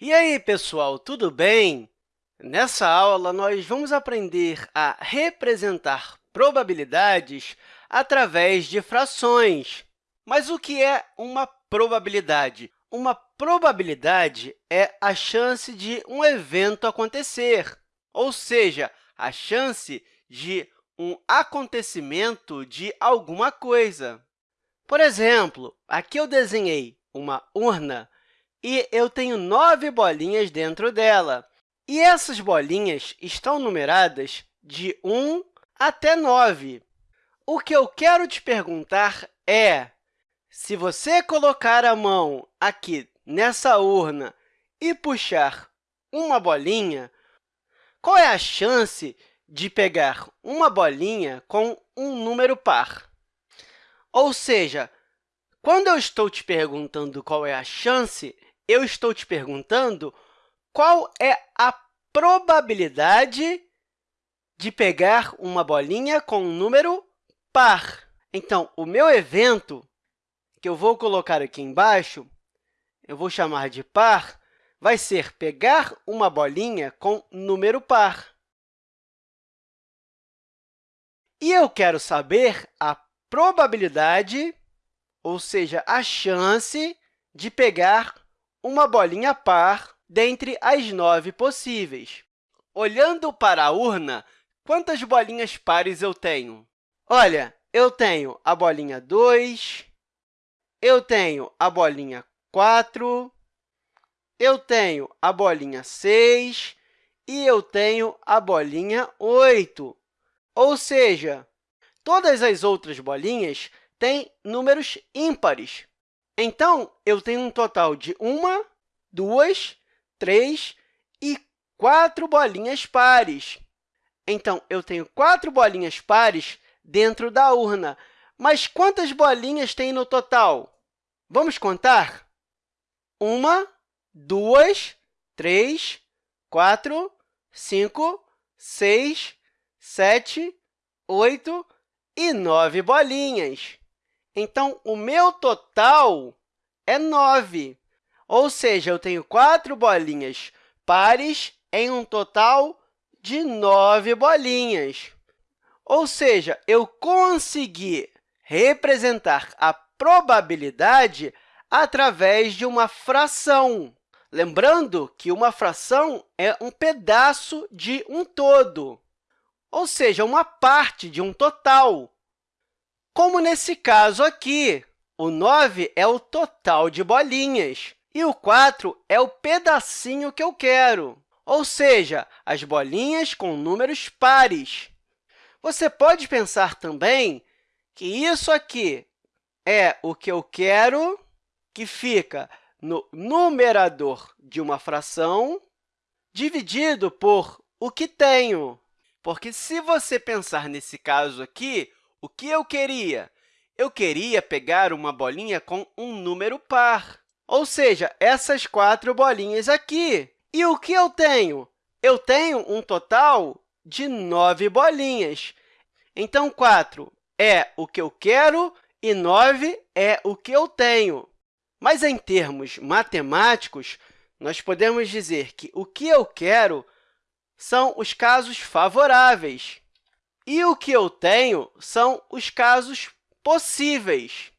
E aí, pessoal, tudo bem? Nessa aula, nós vamos aprender a representar probabilidades através de frações. Mas o que é uma probabilidade? Uma probabilidade é a chance de um evento acontecer, ou seja, a chance de um acontecimento de alguma coisa. Por exemplo, aqui eu desenhei uma urna e eu tenho nove bolinhas dentro dela. E essas bolinhas estão numeradas de 1 até 9. O que eu quero te perguntar é, se você colocar a mão aqui nessa urna e puxar uma bolinha, qual é a chance de pegar uma bolinha com um número par? Ou seja, quando eu estou te perguntando qual é a chance, eu estou te perguntando qual é a probabilidade de pegar uma bolinha com um número par. Então, o meu evento, que eu vou colocar aqui embaixo, eu vou chamar de par, vai ser pegar uma bolinha com número par. E eu quero saber a probabilidade, ou seja, a chance de pegar uma bolinha par dentre as nove possíveis. Olhando para a urna, quantas bolinhas pares eu tenho? Olha, eu tenho a bolinha 2, eu tenho a bolinha 4, eu tenho a bolinha 6 e eu tenho a bolinha 8. Ou seja, todas as outras bolinhas têm números ímpares. Então, eu tenho um total de uma, duas, três e quatro bolinhas pares. Então, eu tenho quatro bolinhas pares dentro da urna. Mas quantas bolinhas tem no total? Vamos contar? Uma, duas, três, quatro, cinco, seis, sete, oito e nove bolinhas. Então, o meu total é 9, ou seja, eu tenho quatro bolinhas pares em um total de 9 bolinhas. Ou seja, eu consegui representar a probabilidade através de uma fração. Lembrando que uma fração é um pedaço de um todo, ou seja, uma parte de um total. Como nesse caso aqui, o 9 é o total de bolinhas e o 4 é o pedacinho que eu quero, ou seja, as bolinhas com números pares. Você pode pensar também que isso aqui é o que eu quero, que fica no numerador de uma fração, dividido por o que tenho. Porque, se você pensar nesse caso aqui, o que eu queria? Eu queria pegar uma bolinha com um número par, ou seja, essas quatro bolinhas aqui. E o que eu tenho? Eu tenho um total de nove bolinhas. Então, 4 é o que eu quero e 9 é o que eu tenho. Mas, em termos matemáticos, nós podemos dizer que o que eu quero são os casos favoráveis. E o que eu tenho são os casos possíveis.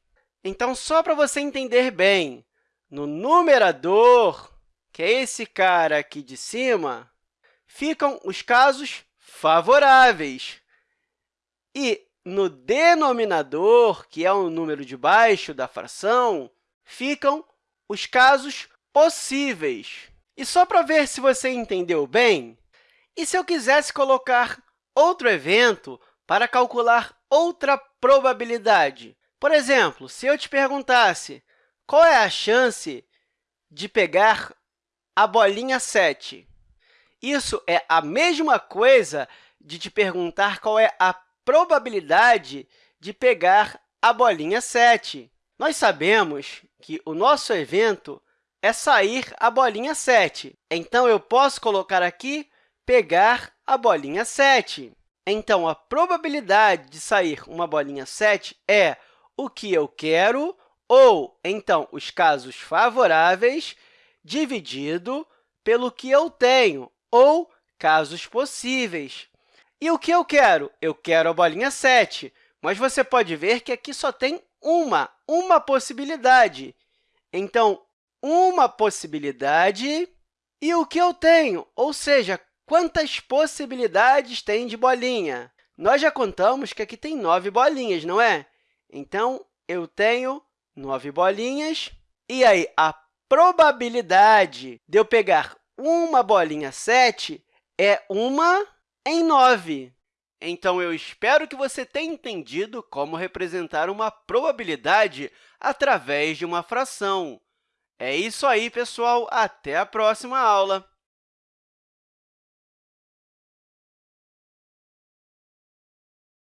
Então, só para você entender bem, no numerador, que é esse cara aqui de cima, ficam os casos favoráveis. E no denominador, que é o número de baixo da fração, ficam os casos possíveis. E só para ver se você entendeu bem, e se eu quisesse colocar outro evento para calcular outra probabilidade. Por exemplo, se eu te perguntasse qual é a chance de pegar a bolinha 7, isso é a mesma coisa de te perguntar qual é a probabilidade de pegar a bolinha 7. Nós sabemos que o nosso evento é sair a bolinha 7. Então, eu posso colocar aqui pegar a bolinha 7. Então, a probabilidade de sair uma bolinha 7 é o que eu quero, ou, então, os casos favoráveis, dividido pelo que eu tenho, ou casos possíveis. E o que eu quero? Eu quero a bolinha 7, mas você pode ver que aqui só tem uma, uma possibilidade. Então, uma possibilidade e o que eu tenho, ou seja, quantas possibilidades tem de bolinha? Nós já contamos que aqui tem nove bolinhas, não é? Então, eu tenho nove bolinhas. E aí, a probabilidade de eu pegar uma bolinha 7 é uma em 9. Então, eu espero que você tenha entendido como representar uma probabilidade através de uma fração. É isso aí, pessoal! Até a próxima aula!